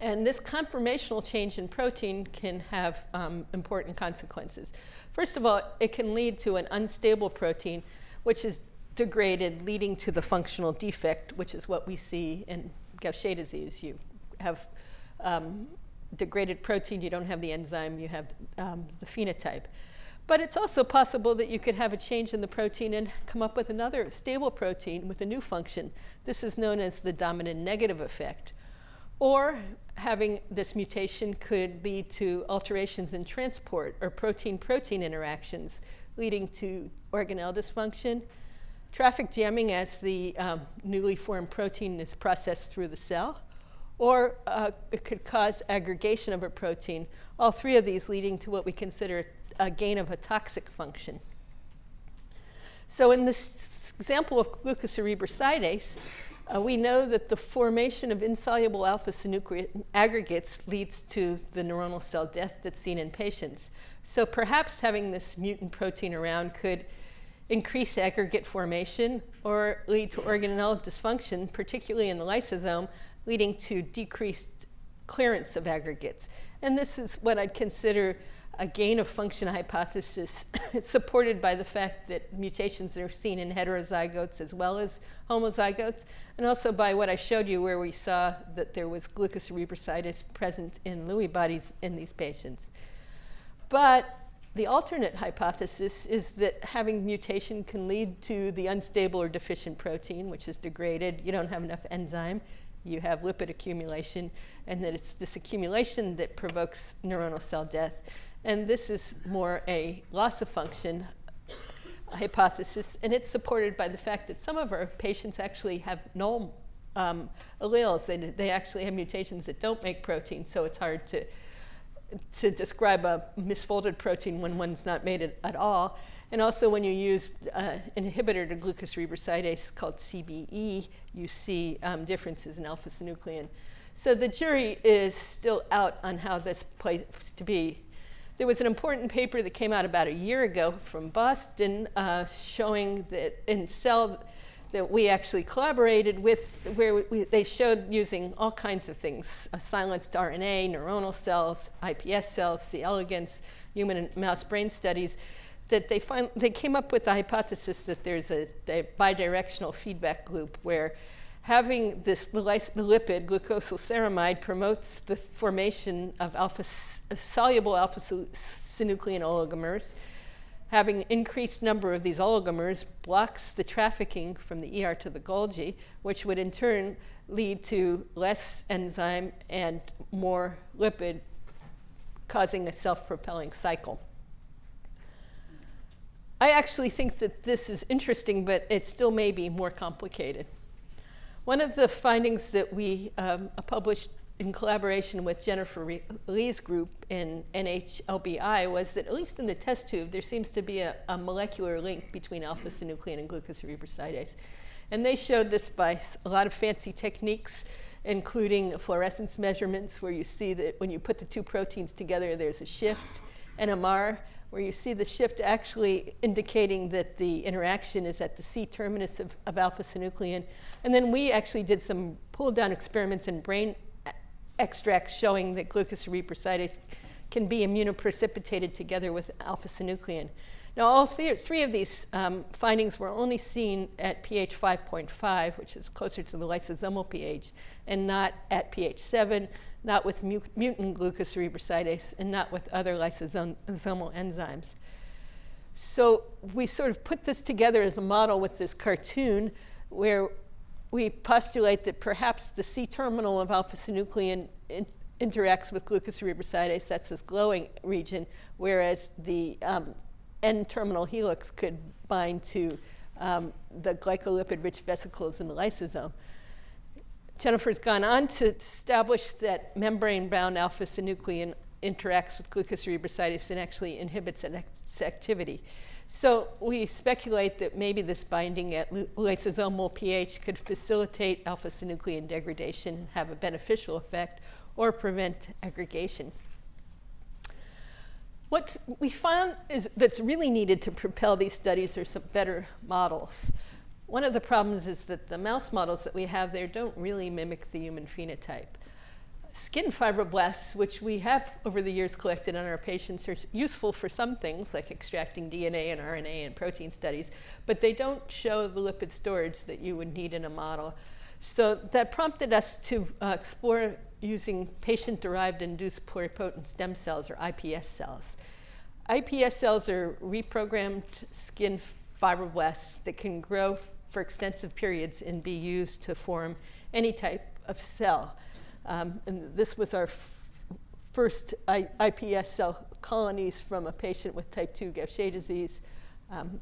And this conformational change in protein can have um, important consequences. First of all, it can lead to an unstable protein, which is degraded, leading to the functional defect, which is what we see in Gaucher disease. You have um, degraded protein, you don't have the enzyme, you have um, the phenotype. But it's also possible that you could have a change in the protein and come up with another stable protein with a new function. This is known as the dominant negative effect. Or having this mutation could lead to alterations in transport or protein-protein interactions, leading to organelle dysfunction, traffic jamming as the um, newly formed protein is processed through the cell, or uh, it could cause aggregation of a protein, all three of these leading to what we consider a gain of a toxic function. So in this example of glucocerebrosidase, uh, we know that the formation of insoluble alpha-synuclein aggregates leads to the neuronal cell death that's seen in patients. So perhaps having this mutant protein around could increase aggregate formation or lead to organelle dysfunction, particularly in the lysosome, leading to decreased clearance of aggregates. And this is what I'd consider a gain of function hypothesis supported by the fact that mutations are seen in heterozygotes as well as homozygotes, and also by what I showed you where we saw that there was glucocerebrosidase present in Lewy bodies in these patients. But the alternate hypothesis is that having mutation can lead to the unstable or deficient protein, which is degraded. You don't have enough enzyme you have lipid accumulation, and that it's this accumulation that provokes neuronal cell death. And this is more a loss of function hypothesis, and it's supported by the fact that some of our patients actually have null um, alleles. They, they actually have mutations that don't make protein, so it's hard to, to describe a misfolded protein when one's not made it at all. And also when you use uh, inhibitor to glucocerebrosidase called CBE, you see um, differences in alpha-synuclein. So the jury is still out on how this plays to be. There was an important paper that came out about a year ago from Boston uh, showing that in cell that we actually collaborated with, where we, they showed using all kinds of things, uh, silenced RNA, neuronal cells, iPS cells, C. elegans, human and mouse brain studies, that they, find, they came up with the hypothesis that there's a, a bidirectional feedback loop where having this lipid glucosylceramide promotes the formation of alpha soluble alpha synuclein oligomers. Having increased number of these oligomers blocks the trafficking from the ER to the Golgi, which would in turn lead to less enzyme and more lipid, causing a self-propelling cycle. I actually think that this is interesting, but it still may be more complicated. One of the findings that we um, published in collaboration with Jennifer Lee's group in NHLBI was that at least in the test tube, there seems to be a, a molecular link between alpha-synuclein and glucocerebrosidase. And they showed this by a lot of fancy techniques, including fluorescence measurements, where you see that when you put the two proteins together, there's a shift, NMR, where you see the shift actually indicating that the interaction is at the C terminus of, of alpha-synuclein. And then we actually did some pull-down experiments in brain extracts showing that glucocerebrosidase can be immunoprecipitated together with alpha-synuclein. Now, all th three of these um, findings were only seen at pH 5.5, which is closer to the lysosomal pH, and not at pH 7, not with mu mutant glucocerebrosidase, and not with other lysosomal enzymes. So we sort of put this together as a model with this cartoon where we postulate that perhaps the C-terminal of alpha-synuclein in interacts with glucocerebrosidase, that's this glowing region, whereas the um, N-terminal helix could bind to um, the glycolipid-rich vesicles in the lysosome. Jennifer's gone on to establish that membrane-bound alpha-synuclein interacts with glucocerebrosidase and actually inhibits its activity. So we speculate that maybe this binding at lysosomal pH could facilitate alpha-synuclein degradation and have a beneficial effect or prevent aggregation. What we found is that's really needed to propel these studies are some better models. One of the problems is that the mouse models that we have there don't really mimic the human phenotype. Skin fibroblasts, which we have over the years collected on our patients, are useful for some things like extracting DNA and RNA and protein studies, but they don't show the lipid storage that you would need in a model. So that prompted us to uh, explore using patient-derived induced pluripotent stem cells, or iPS cells. iPS cells are reprogrammed skin fibroblasts that can grow for extensive periods and be used to form any type of cell. Um, and this was our first I iPS cell colonies from a patient with type 2 Gaucher disease. Um,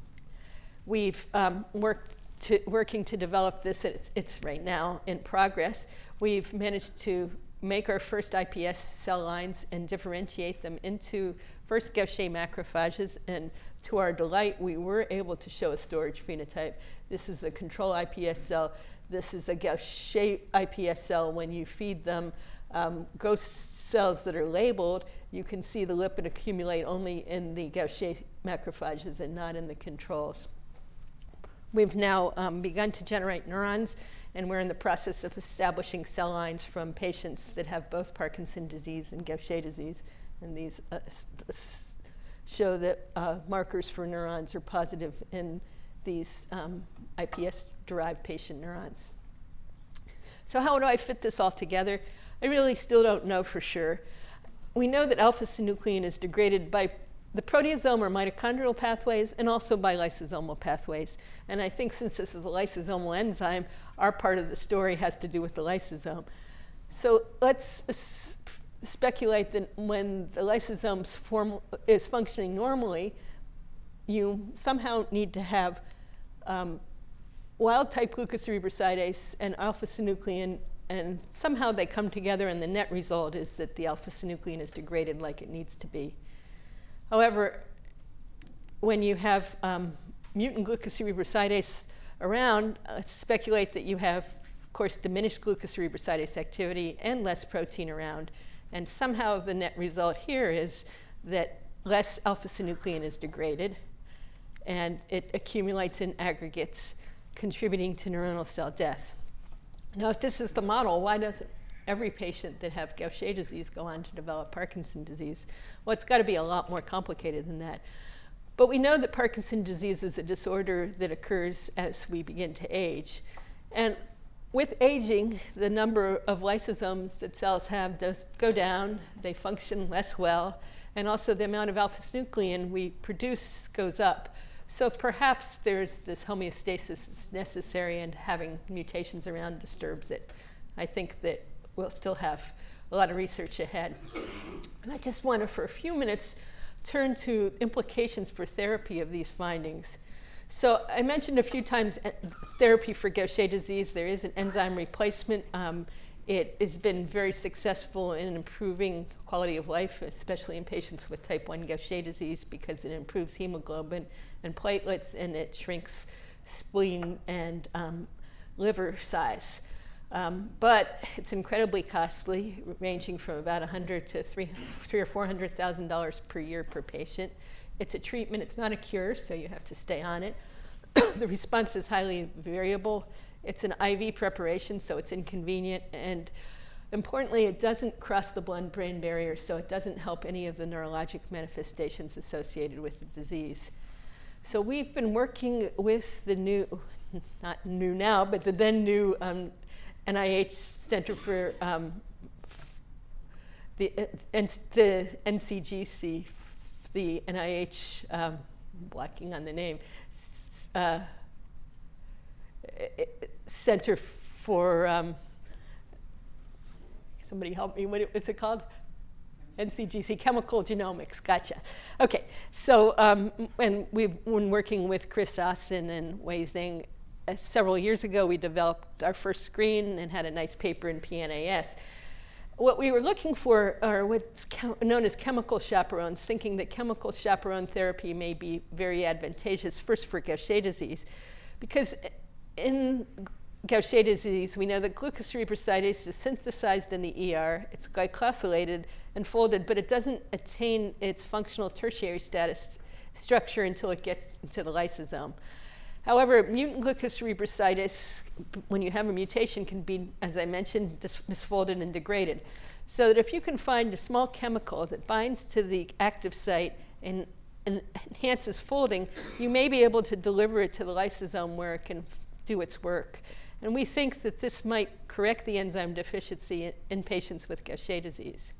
we've um, worked to, working to develop this, it's, it's right now in progress. We've managed to make our first iPS cell lines and differentiate them into first Gaucher macrophages. And to our delight, we were able to show a storage phenotype. This is a control iPS cell. This is a Gaucher iPS cell. When you feed them um, ghost cells that are labeled, you can see the lipid accumulate only in the Gaucher macrophages and not in the controls. We've now um, begun to generate neurons, and we're in the process of establishing cell lines from patients that have both Parkinson disease and Gaucher disease. And these uh, show that uh, markers for neurons are positive in these um, iPS-derived patient neurons. So how do I fit this all together? I really still don't know for sure. We know that alpha-synuclein is degraded by the proteasome or mitochondrial pathways and also by lysosomal pathways. And I think since this is a lysosomal enzyme, our part of the story has to do with the lysosome. So let's speculate that when the lysosome is functioning normally, you somehow need to have um, wild-type glucocerebrosidase and alpha-synuclein, and somehow they come together, and the net result is that the alpha-synuclein is degraded like it needs to be. However, when you have um, mutant glucocerebrosidase around, uh, speculate that you have, of course, diminished glucocerebrosidase activity and less protein around. And somehow the net result here is that less alpha-synuclein is degraded, and it accumulates in aggregates, contributing to neuronal cell death. Now, if this is the model, why doesn't every patient that have Gaucher disease go on to develop Parkinson disease. Well, it's got to be a lot more complicated than that. But we know that Parkinson disease is a disorder that occurs as we begin to age. And with aging, the number of lysosomes that cells have does go down. They function less well. And also the amount of alpha-synuclein we produce goes up. So perhaps there's this homeostasis that's necessary and having mutations around disturbs it. I think that we'll still have a lot of research ahead. And I just want to, for a few minutes, turn to implications for therapy of these findings. So I mentioned a few times eh, therapy for Gaucher disease. There is an enzyme replacement. Um, it has been very successful in improving quality of life, especially in patients with type 1 Gaucher disease, because it improves hemoglobin and platelets, and it shrinks spleen and um, liver size. Um, but it's incredibly costly, ranging from about 100 to three, three or four hundred thousand dollars per year per patient. It's a treatment; it's not a cure, so you have to stay on it. the response is highly variable. It's an IV preparation, so it's inconvenient, and importantly, it doesn't cross the blood-brain barrier, so it doesn't help any of the neurologic manifestations associated with the disease. So we've been working with the new, not new now, but the then new um, NIH Center for um, the, uh, the NCGC, the NIH, um, blacking on the name, uh, Center for, um, somebody help me, what is it called? NCGC, Chemical Genomics, gotcha. Okay, so, um, and we've been working with Chris Austin and Wei Zheng uh, several years ago, we developed our first screen and had a nice paper in PNAS. What we were looking for are what's known as chemical chaperones, thinking that chemical chaperone therapy may be very advantageous, first for Gaucher disease, because in Gaucher disease, we know that glucocerebrosidase is synthesized in the ER, it's glycosylated and folded, but it doesn't attain its functional tertiary status structure until it gets into the lysosome. However, mutant glucocerebrosidase, when you have a mutation, can be, as I mentioned, misfolded and degraded. So that if you can find a small chemical that binds to the active site and, and enhances folding, you may be able to deliver it to the lysosome where it can do its work. And we think that this might correct the enzyme deficiency in, in patients with Gaucher disease.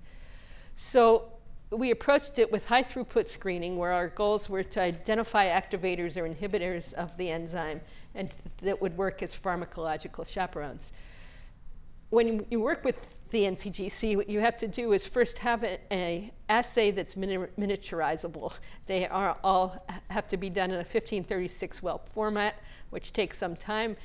So we approached it with high throughput screening where our goals were to identify activators or inhibitors of the enzyme and that would work as pharmacological chaperones. When you work with the NCGC, what you have to do is first have an assay that's mini miniaturizable. They are all have to be done in a 1536 well format, which takes some time.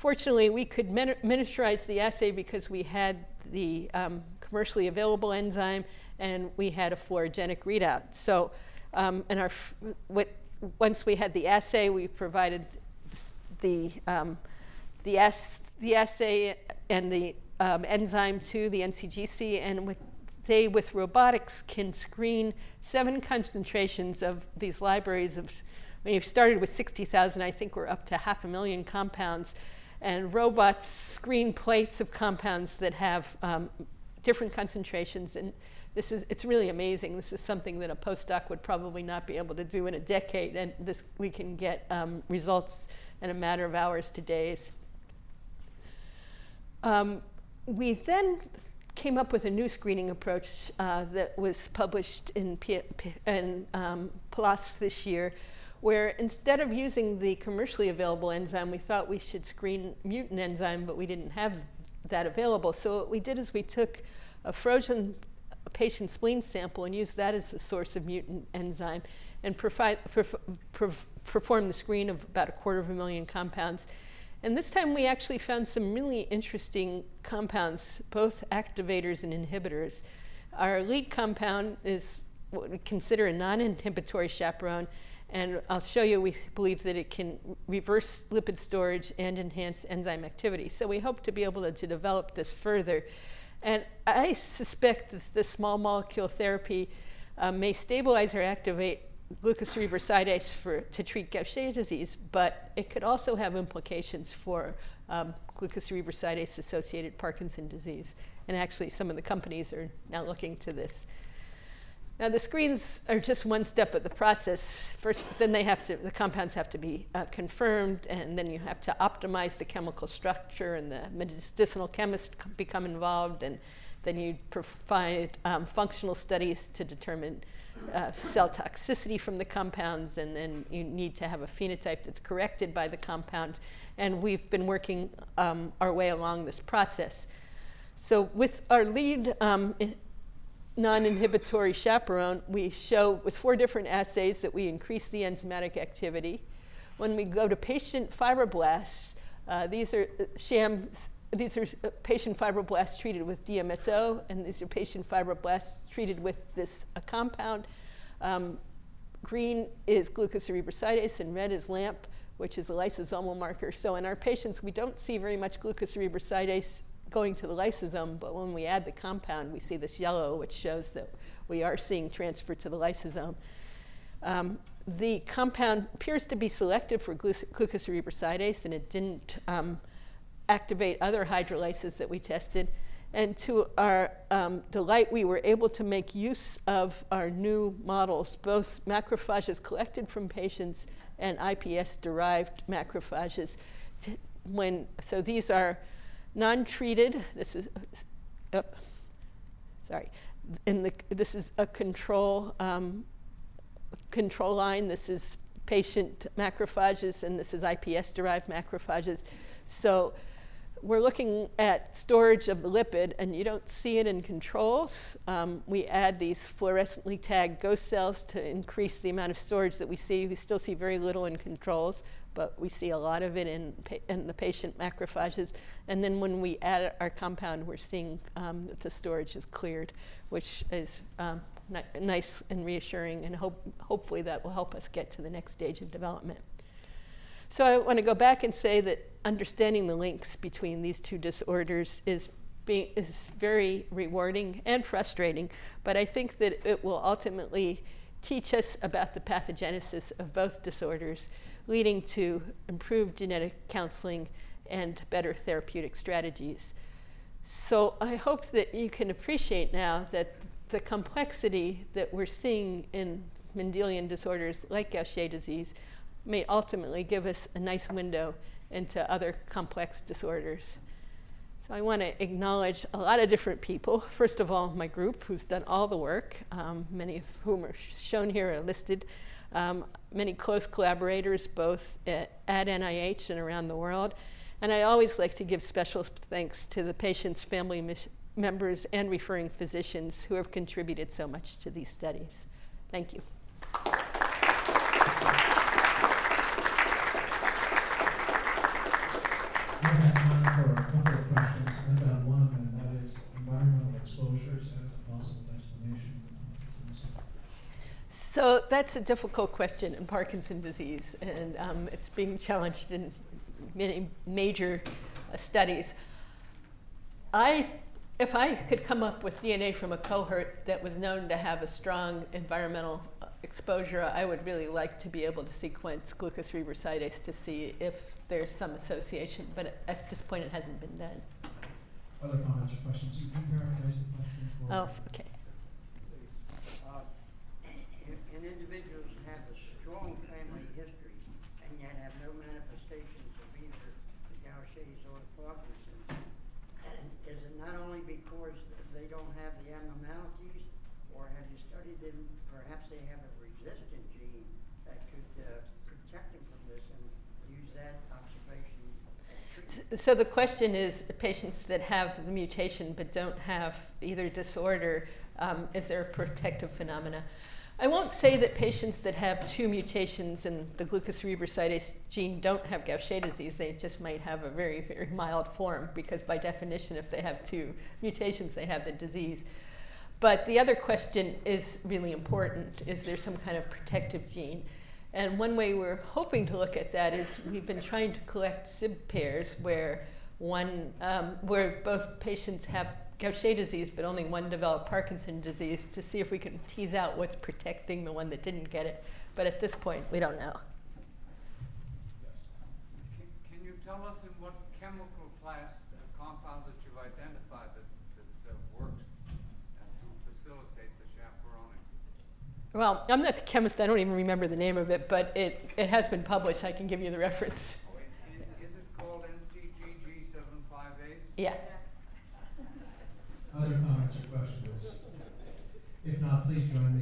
Fortunately, we could miniaturize the assay because we had the um, commercially available enzyme and we had a fluorogenic readout. So, um, and our, once we had the assay, we provided the, um, the, the assay and the um, enzyme to the NCGC, and with, they, with robotics, can screen seven concentrations of these libraries of, when you started with 60,000, I think we're up to half a million compounds and robots screen plates of compounds that have um, different concentrations. And this is, it's really amazing. This is something that a postdoc would probably not be able to do in a decade. And this, we can get um, results in a matter of hours to days. Um, we then came up with a new screening approach uh, that was published in, P in um, PLOS this year, where instead of using the commercially available enzyme, we thought we should screen mutant enzyme, but we didn't have that available. So what we did is we took a frozen patient spleen sample and used that as the source of mutant enzyme and perf perf perform the screen of about a quarter of a million compounds. And this time we actually found some really interesting compounds, both activators and inhibitors. Our lead compound is what we consider a non-inhibitory chaperone, and I'll show you, we believe that it can reverse lipid storage and enhance enzyme activity. So we hope to be able to, to develop this further. And I suspect that the small molecule therapy uh, may stabilize or activate glucocerebrosidase for, to treat Gaucher disease, but it could also have implications for um, glucocerebrosidase associated Parkinson disease. And actually, some of the companies are now looking to this. Now the screens are just one step of the process. First, then they have to, the compounds have to be uh, confirmed, and then you have to optimize the chemical structure, and the medicinal chemists become involved, and then you provide um, functional studies to determine uh, cell toxicity from the compounds, and then you need to have a phenotype that's corrected by the compound. And we've been working um, our way along this process. So with our lead um, non-inhibitory chaperone, we show with four different assays that we increase the enzymatic activity. When we go to patient fibroblasts, uh, these are uh, shams, these are uh, patient fibroblasts treated with DMSO, and these are patient fibroblasts treated with this uh, compound. Um, green is glucocerebrosidase, and red is LAMP, which is a lysosomal marker. So in our patients, we don't see very much glucocerebrosidase going to the lysosome, but when we add the compound, we see this yellow, which shows that we are seeing transfer to the lysosome. Um, the compound appears to be selective for glucocerebrosidase, and it didn't um, activate other hydrolases that we tested. And to our um, delight, we were able to make use of our new models, both macrophages collected from patients and iPS-derived macrophages. when, so these are Non-treated, this is, oh, sorry, in the, this is a control, um, control line. This is patient macrophages, and this is iPS-derived macrophages. So we're looking at storage of the lipid, and you don't see it in controls. Um, we add these fluorescently tagged ghost cells to increase the amount of storage that we see. We still see very little in controls, but we see a lot of it in, in the patient macrophages. And then when we add our compound, we're seeing um, that the storage is cleared, which is um, nice and reassuring, and hope, hopefully that will help us get to the next stage of development. So I want to go back and say that understanding the links between these two disorders is being, is very rewarding and frustrating, but I think that it will ultimately teach us about the pathogenesis of both disorders, leading to improved genetic counseling and better therapeutic strategies. So I hope that you can appreciate now that the complexity that we're seeing in Mendelian disorders like Gaucher disease may ultimately give us a nice window into other complex disorders. So I want to acknowledge a lot of different people. First of all, my group, who's done all the work, um, many of whom are shown here are listed. Um, many close collaborators, both at, at NIH and around the world. And I always like to give special thanks to the patient's family members and referring physicians who have contributed so much to these studies. Thank you. So that's a difficult question in Parkinson disease, and um, it's being challenged in many major uh, studies. I, if I could come up with DNA from a cohort that was known to have a strong environmental exposure, I would really like to be able to sequence glucocerebrosidase to see if there's some association, but at this point it hasn't been done. Other comments or questions? You can paraphrase the question for Oh, okay. Uh, in individuals have a strong family history and yet have no manifestations of either the Gaucher's or Parkinson's, and is it not only because they don't have the abnormalities, or have you studied them, perhaps they have a resistant gene that could uh, protect them from this and use that observation so the question is, patients that have the mutation but don't have either disorder, um, is there a protective phenomena? I won't say that patients that have two mutations in the glucocerebrosidase gene don't have Gaucher disease. They just might have a very, very mild form because by definition, if they have two mutations, they have the disease. But the other question is really important. Is there some kind of protective gene? And one way we're hoping to look at that is we've been trying to collect SIB pairs where one, um, where both patients have Gaucher disease, but only one developed Parkinson disease to see if we can tease out what's protecting the one that didn't get it. But at this point, we don't know. Can, can you tell us in what chemical class the compound that you've identified that, that, that works to facilitate the chaperoning? Well, I'm not the chemist. I don't even remember the name of it, but it, it has been published. I can give you the reference. Is, is it called NCGC758? Yeah. Other comments or questions? If not, please join